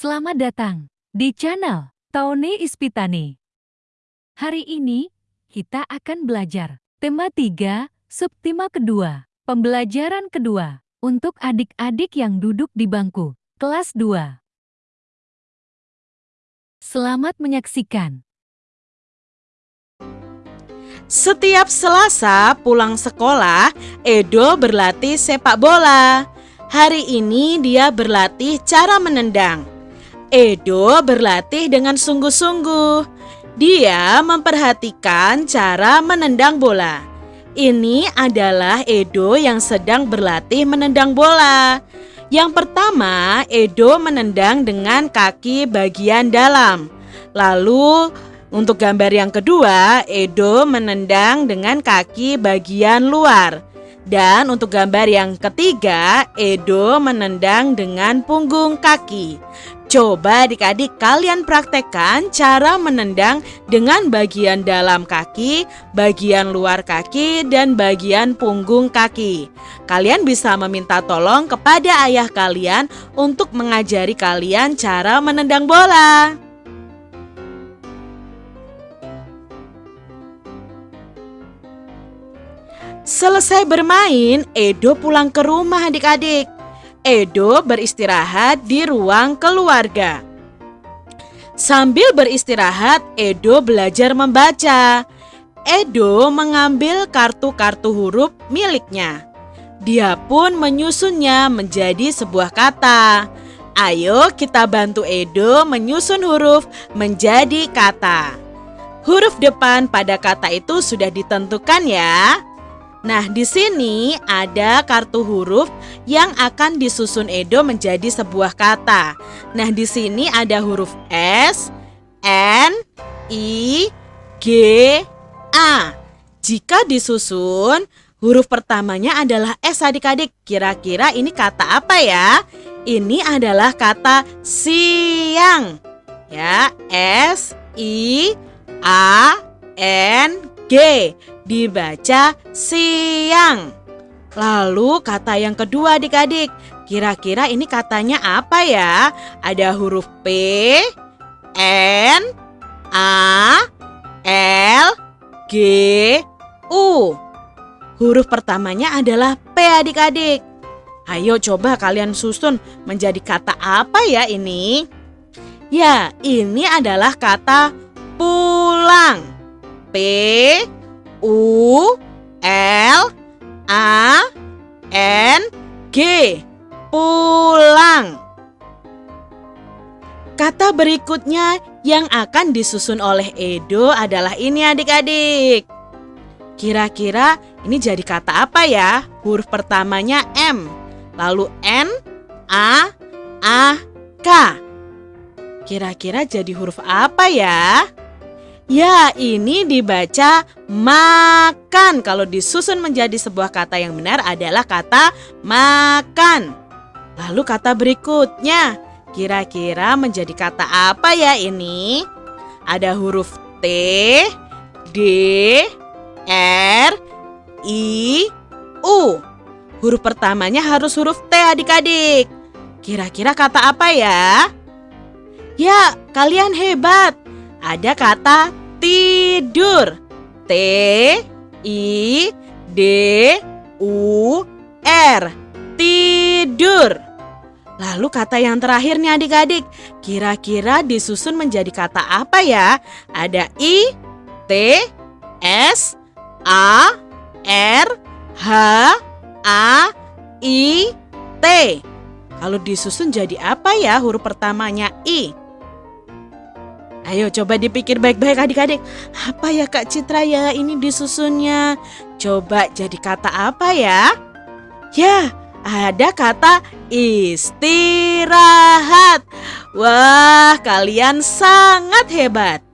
Selamat datang di channel Tony Ispitani. Hari ini kita akan belajar tema 3, subtema kedua, pembelajaran kedua untuk adik-adik yang duduk di bangku kelas 2. Selamat menyaksikan. Setiap Selasa pulang sekolah, Edo berlatih sepak bola. Hari ini dia berlatih cara menendang. Edo berlatih dengan sungguh-sungguh. Dia memperhatikan cara menendang bola. Ini adalah Edo yang sedang berlatih menendang bola. Yang pertama, Edo menendang dengan kaki bagian dalam. Lalu untuk gambar yang kedua, Edo menendang dengan kaki bagian luar. Dan untuk gambar yang ketiga, Edo menendang dengan punggung kaki. Coba adik-adik kalian praktekkan cara menendang dengan bagian dalam kaki, bagian luar kaki, dan bagian punggung kaki. Kalian bisa meminta tolong kepada ayah kalian untuk mengajari kalian cara menendang bola. Selesai bermain, Edo pulang ke rumah adik-adik. Edo beristirahat di ruang keluarga. Sambil beristirahat, Edo belajar membaca. Edo mengambil kartu-kartu huruf miliknya. Dia pun menyusunnya menjadi sebuah kata. Ayo kita bantu Edo menyusun huruf menjadi kata. Huruf depan pada kata itu sudah ditentukan ya. Nah, di sini ada kartu huruf yang akan disusun Edo menjadi sebuah kata. Nah, di sini ada huruf S, N, I, G, A. Jika disusun, huruf pertamanya adalah S adik-adik. Kira-kira ini kata apa ya? Ini adalah kata siang. Ya, S, I, A, N, G dibaca siang. Lalu kata yang kedua adik-adik, kira-kira ini katanya apa ya? Ada huruf P, N, A, L, G, U. Huruf pertamanya adalah P adik-adik. Ayo coba kalian susun menjadi kata apa ya ini? Ya, ini adalah kata pulang. P, U L A N G pulang. Kata berikutnya yang akan disusun oleh Edo adalah ini adik-adik. Kira-kira ini jadi kata apa ya? Huruf pertamanya M, lalu N, A, A, K. Kira-kira jadi huruf apa ya? Ya, ini dibaca makan. Kalau disusun menjadi sebuah kata yang benar adalah kata makan. Lalu kata berikutnya, kira-kira menjadi kata apa ya ini? Ada huruf T, D, R, I, U. Huruf pertamanya harus huruf T adik-adik. Kira-kira kata apa ya? Ya, kalian hebat. Ada kata tidur. T I D U R. Tidur. Lalu kata yang terakhir nih adik-adik, kira-kira disusun menjadi kata apa ya? Ada I, T, S, A, R, H, A, I, T. Kalau disusun jadi apa ya huruf pertamanya I? Ayo coba dipikir baik-baik adik-adik. Apa ya Kak Citra ya ini disusunnya? Coba jadi kata apa ya? Ya, ada kata istirahat. Wah, kalian sangat hebat.